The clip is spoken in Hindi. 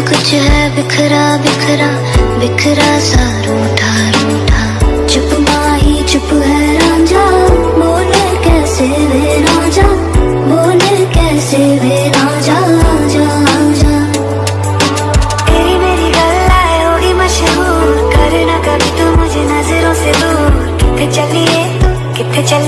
कुछ है बिखरा बिखरा बिखरा सा रूठा रूठा। चुप माही, चुप है राजा, बोले कैसे वे राजा? बोले कैसे वे राजा मुझे नज़रों से दूर। किथे चलिए किथे चलिए